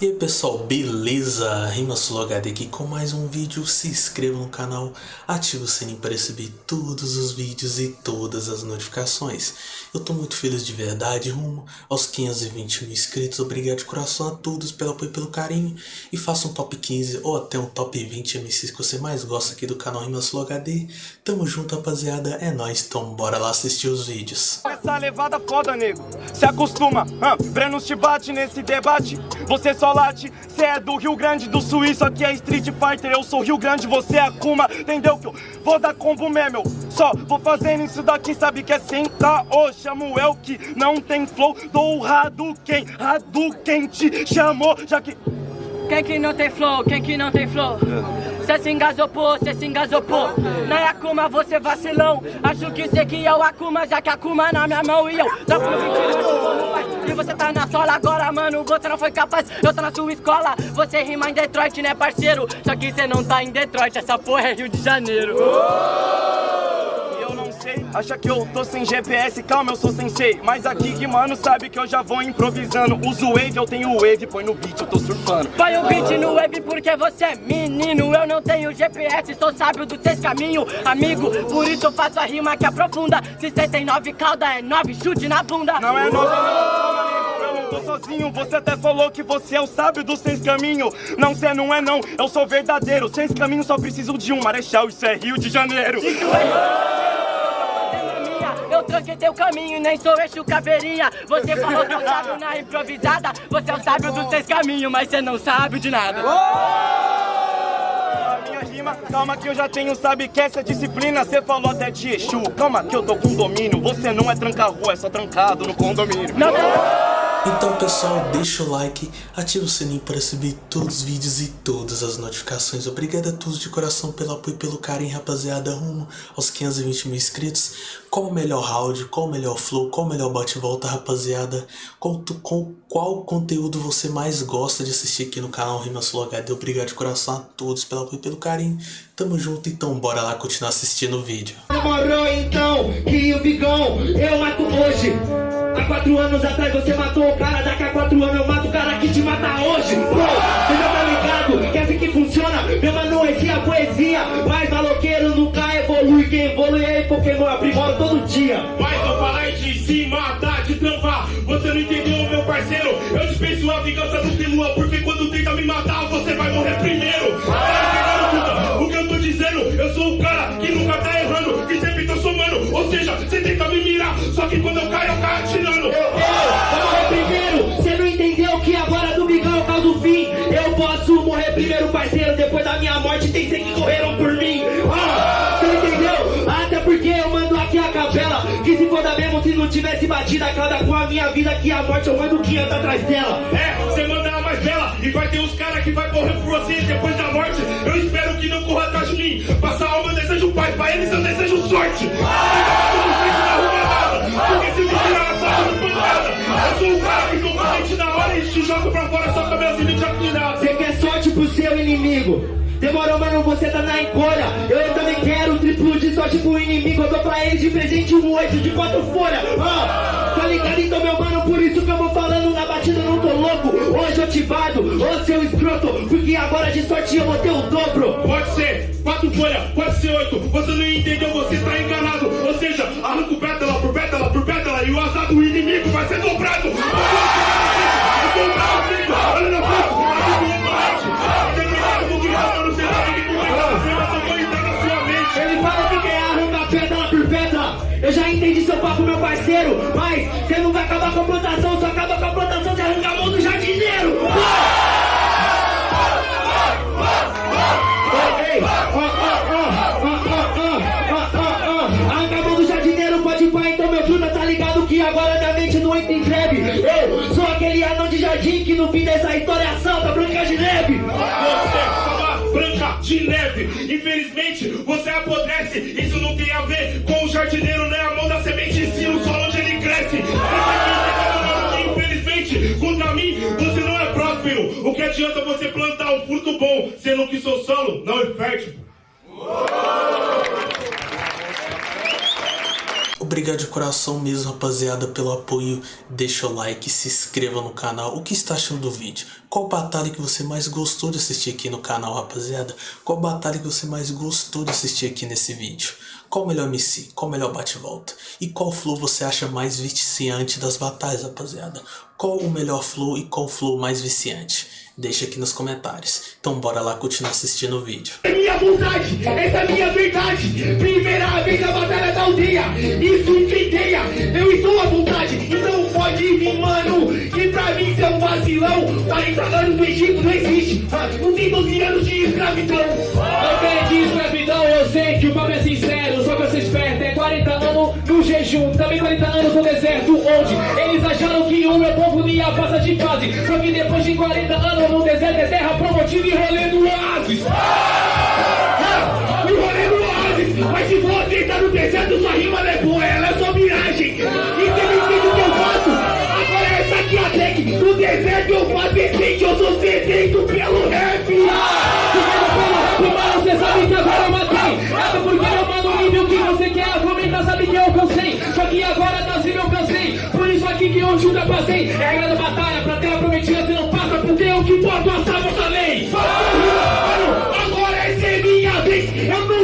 E aí pessoal, beleza? RimaSuloHD aqui com mais um vídeo, se inscreva no canal, ative o sininho para receber todos os vídeos e todas as notificações. Eu tô muito feliz de verdade, rumo aos 520 mil inscritos, obrigado de coração a todos pelo apoio e pelo carinho. E faça um top 15 ou até um top 20 MCs que você mais gosta aqui do canal RimaSuloHD. Tamo junto rapaziada, é nóis, então bora lá assistir os vídeos. Essa levada foda, nego, se acostuma, ah, Breno te bate nesse debate, você só late Cê é do Rio Grande do Sul, isso aqui é Street Fighter Eu sou Rio Grande, você é Akuma Entendeu? Que eu vou dar combo mesmo Só vou fazendo isso daqui, sabe que é sem caô Chamo eu que não tem flow Dou Hadouken, Hadouken te chamou Já que... Quem que não tem flow, quem que não tem flow? Cê se engasopou, cê se engasopou Na é Akuma você vacilão. Acho que cê que é o Akuma Já que Akuma na minha mão e eu no 20 E você tá na sola agora, mano Você não foi capaz, eu tô na sua escola Você rima em Detroit, né parceiro? Só que cê não tá em Detroit Essa porra é Rio de Janeiro Acha que eu tô sem GPS, calma, eu sou sensei. Mas aqui que mano sabe que eu já vou improvisando. Uso wave, eu tenho wave, põe no beat, eu tô surfando. Põe o beat no wave porque você é menino. Eu não tenho GPS, sou sábio dos seus caminhos Amigo, por isso eu faço a rima que aprofunda Se cê tem nove cauda, é nove chute na bunda. Não é nove, não, eu não tô sozinho. Você até falou que você é o sábio dos seis caminhos Não, cê não é não, eu sou verdadeiro. Seis caminhos só preciso de um. Marechal, isso é Rio de Janeiro. Isso é eu tranquei teu caminho e nem sou eixo caveirinha Você falou que eu sábio na improvisada. Você é o sábio dos seis caminhos, mas você não sabe de nada. Minha rima, calma que eu já tenho, sabe que essa disciplina Você falou até de Exu, calma que eu tô com domínio Você não é tranca-rua, é só trancado no condomínio. Não, não. Então pessoal, deixa o like, ativa o sininho para receber todos os vídeos e todas as notificações. Obrigado a todos de coração pelo apoio e pelo carinho, rapaziada, rumo aos 520 mil inscritos. Qual o melhor round, qual o melhor flow, qual o melhor bate-volta, rapaziada? Qual, com qual conteúdo você mais gosta de assistir aqui no canal Rimas HD? Obrigado de coração a todos pelo apoio e pelo carinho. Tamo junto, então bora lá continuar assistindo o vídeo. Demorou então que o Bigão eu mato hoje. Há quatro anos atrás você matou o cara, daqui a quatro anos eu mato o cara que te mata hoje. Pô, você já tá ligado? Que é assim que funciona. Meu mano, esse é a poesia. Mas maloqueiro nunca evolui. Quem evolui é Pokémon, aprimora todo dia. Mas eu falar de se matar, de travar. Você não entendeu, meu parceiro? Eu dispenso a vingança do Kilua, porque quando tenta me matar, você vai morrer primeiro. Tá o que eu tô dizendo? Eu sou o cara que Ou seja, você tenta me mirar, só que quando eu caio, eu caio atirando. primeiro parceiro, depois da minha morte tem cem que correram por mim. Ah, você entendeu? Até porque eu mando aqui a capela. Que se foda mesmo se não tivesse batido a cada com a minha vida, que a morte eu mando 500 atrás dela. É, você manda ela mais bela e vai ter uns caras que vai correr por você depois da morte. Eu espero que não corra atrás de mim. Passa a alma, eu desejo paz pra eles, eu desejo sorte. Porque seu inimigo. Demorou, mano, você tá na encolha. Eu também quero triplo de sorte pro inimigo. Eu dou pra ele de presente um oito de quatro folhas. Ah, tá ligado então, meu mano? Por isso que eu vou falando na batida, não tô louco. Hoje ativado, ô seu escroto. Porque agora de sorte eu vou ter o dobro. Pode ser, quatro folhas, pode ser oito. Você não entendeu, você tá enganado. Ou seja, arranca o pétala por pétala por pétala e o azar do inimigo vai ser dobrado. Mas você não vai acabar com a plantação, só acaba com a plantação se arrancar a mão do jardineiro. Arranca a mão do jardineiro, pode ir pra então, meu truta, tá ligado que agora minha mente não entra em greve. Eu sou aquele anão de jardim que no fim dessa história assalta Branca de Neve. Você branca de neve. Infelizmente, você apodrece. Isso não tem a ver com o jardineiro, né? Seu solo não é fértil? obrigado de coração mesmo, rapaziada, pelo apoio. Deixa o like, se inscreva no canal. O que está achando do vídeo? Qual batalha que você mais gostou de assistir aqui no canal, rapaziada? Qual batalha que você mais gostou de assistir aqui nesse vídeo? Qual melhor MC? Qual melhor bate-volta? E qual flow você acha mais viciante das batalhas, rapaziada? Qual o melhor flow e qual flow mais viciante? Deixa aqui nos comentários. Então bora lá continuar assistindo o vídeo. É minha vontade, essa é minha verdade. Primeira vez na batalha da aldeia, isso incendeia. Eu estou à vontade, então pode vir, mano. Que pra mim você é um vacilão. 40 anos do Egito não existe. Não tem 12 anos de escravidão. Tem de escravidão, eu sei que o papo é sincero, só que eu sou esperto, jejum, também 40 anos no deserto, onde eles acharam que o meu povo ia passar de fase, só que depois de 40 anos no deserto é terra promotiva e rolê do oásis. Ah, O rolê do oásis. Mas se você tá no deserto, sua rima não é boa, ela é só miragem. E você não entende o que eu faço? Agora é essa aqui a tech. No deserto eu faço decente, eu sou sedento pelo rap.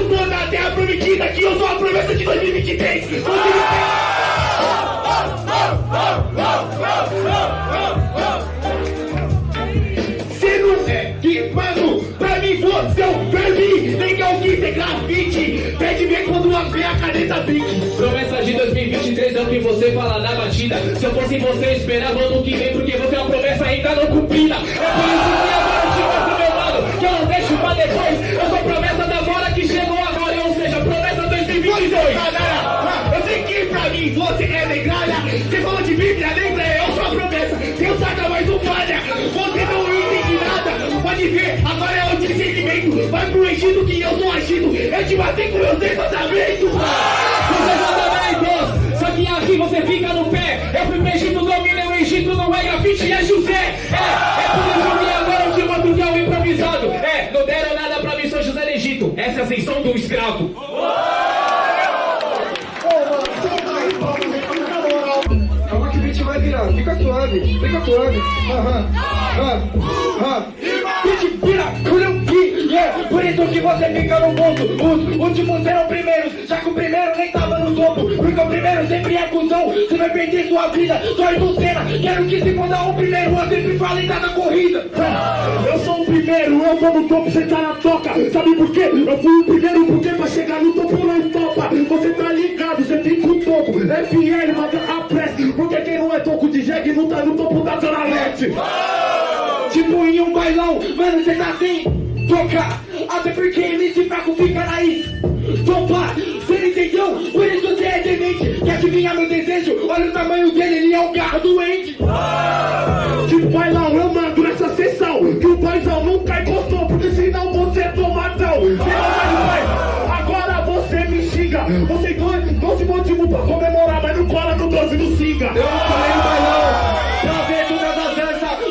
Tô na terra prometida, que eu sou a promessa de 2023. 2023. Cê não é que, mano, pra mim você é um verme. Nem que quis ser grafite. Pede ver quando uma a caneta bique. Promessa de 2023 é o que você fala na batida. Se eu fosse você, esperava ano que vem, porque você é uma promessa ainda não cumprida. Eu te matei com meus mandamentos. Você mandamentos, só que aqui você fica no pé. Eu fui pro Egito, dominei o Egito, não é grafite, é José. É, é por isso que agora eu te mando que é o improvisado. É, não deram nada pra mim, sou José do Egito. Essa é a ascensão do escravo. Calma que o beat vai virar, fica suave, fica suave. Aham, aham, aham. Que você fica no ponto. Os últimos serão primeiros. Já que o primeiro nem tava no topo. Porque o primeiro sempre é cuzão. Você vai perder sua vida. Só do cena. Quero que se foda o primeiro. Eu sempre falo em cada corrida. Eu sou o primeiro, eu vou no topo, você tá na toca. Sabe por quê? Eu fui o primeiro, porque pra chegar no topo não topa. Você tá ligado, você tem que pro topo. FL, manda a pressa. Porque quem não é toco de jegue não tá no topo da Zona Leste. Tipo em um bailão, mano, cê tá assim, toca Até porque MC fraco fica na is Topa, cê não entendeu? Por isso você é demente Quer adivinhar meu desejo? Olha o tamanho dele, ele é um carro doente. Tipo bailão, eu mando nessa sessão Que o paizão nunca encostou Porque senão você toma tão Você não vai pai Agora você me xinga. Você tem 12 motivos pra comemorar Mas não cola no 12 do Singa Eu colei no bailão,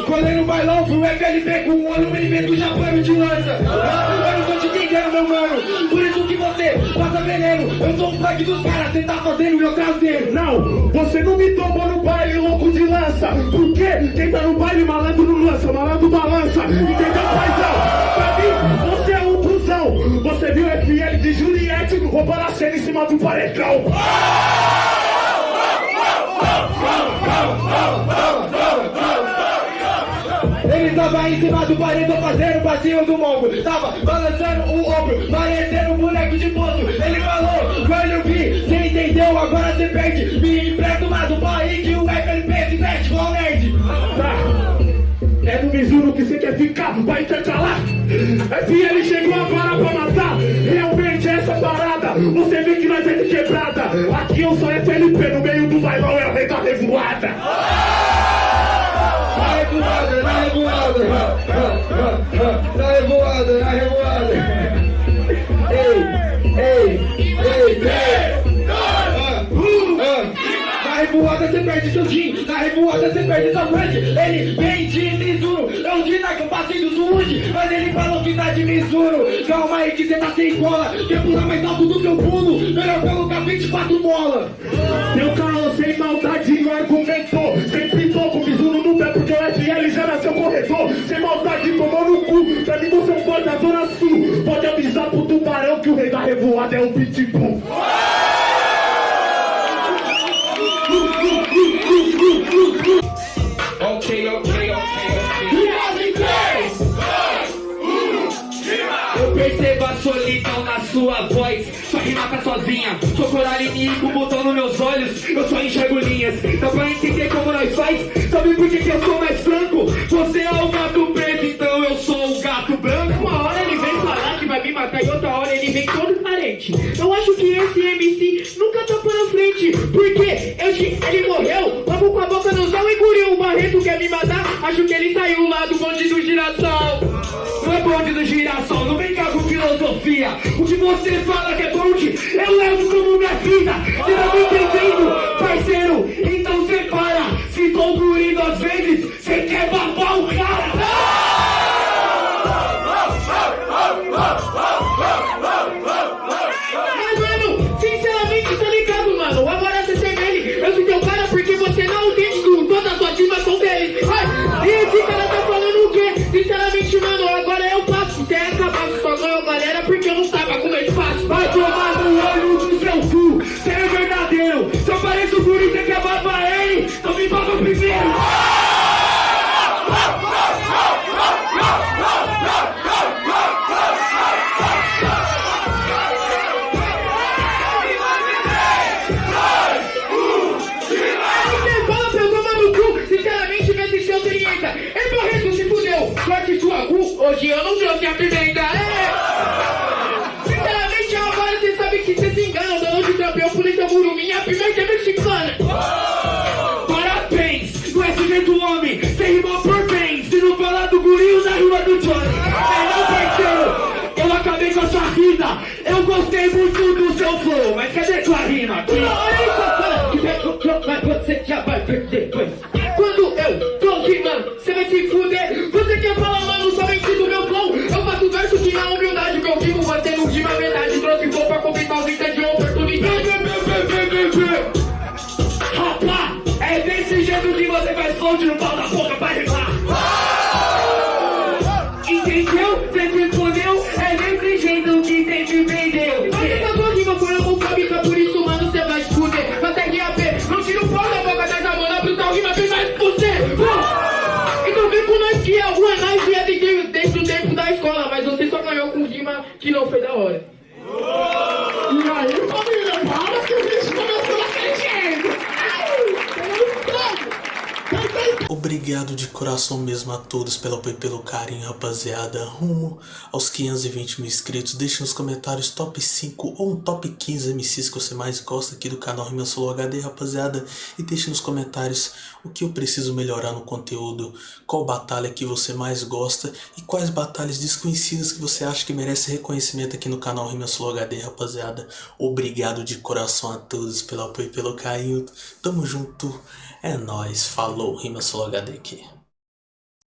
Colei no bailão, fui o FLB com um olho meio medo já pano de lança Ah, meu mano Por isso que você passa veneno Eu sou o flag dos caras, cê tá fazendo meu traseiro Não, você não me tomou no baile, louco de lança Por quê? Quem tá no baile, malandro não lança Malandro balança, entendeu, paizão? Pra mim, você é um cuzão Você viu FL de Juliette roubando a cena em cima do paredão Ele tava em cima do paredão fazendo o passinho do mongo. Tava balançando o ombro, parecendo um boneco de poço Ele falou, quando eu vi, cê entendeu, agora cê perde. Me empresta uma do país que o FLP se veste igual nerd. Tá, é no Mizuno que cê quer ficar, vai intercalar FL chegou agora pra matar, realmente é essa parada Você vê que nós é de quebrada. Aqui eu sou FLP, no meio do bailão é a rei da revoada na revoada, na revoada. Ei, ei, ei, ei. Ah, ah. Na revoada você perde seu jean, na revoada você perde sua frente. Ele vem de Mizuno, eu de Nike, eu passei do Zulude. Mas ele falou que tá de misuro Calma aí que cê tá sem cola Quer pular mais alto do meu pulo Melhor colocar 24 mola Meu carro sem maldade não argumentou Pra mim você é um boy da zona sul Pode avisar pro tubarão que o rei da revoada é o Pitbull. Ok, ok, ok. Eu percebo a solidão na sua voz. Sua rima tá sozinha. Sou coral inimigo, botão nos meus olhos. Eu só enxergo linhas. Dá pra entender como nós faz. Sabe por que, que eu sou mais matar E outra hora ele vem todo carente Eu acho que esse MC nunca tá pra frente Porque eu, ele morreu Vamos com a boca no céu e guriu O Barreto quer me matar Acho que ele saiu lá do bonde do girassol não é bonde do girassol, não vem cá com filosofia. O que você fala que é bonde, eu levo como minha vida. Você tá me entendendo, parceiro? Então separa. Se tô gurido às vezes, me Eu gostei muito do seu flow, mas cadê sua rima? aqui? Mas você já vai perder depois Quando eu tô rimando, você vai se fuder que não foi da hora E aí, família, para que o bicho começou daquele jeito. Ai, pegando Obrigado de coração mesmo a todos pelo apoio e pelo carinho, rapaziada. Rumo aos 520 mil inscritos. Deixe nos comentários top 5 ou um top 15 MCs que você mais gosta aqui do canal Rima Solo HD, rapaziada. E deixe nos comentários o que eu preciso melhorar no conteúdo, qual batalha que você mais gosta e quais batalhas desconhecidas que você acha que merece reconhecimento aqui no canal Rima Solo HD, rapaziada. Obrigado de coração a todos pelo apoio e pelo carinho. Tamo junto. É nóis, falou, Rima Solo HD aqui.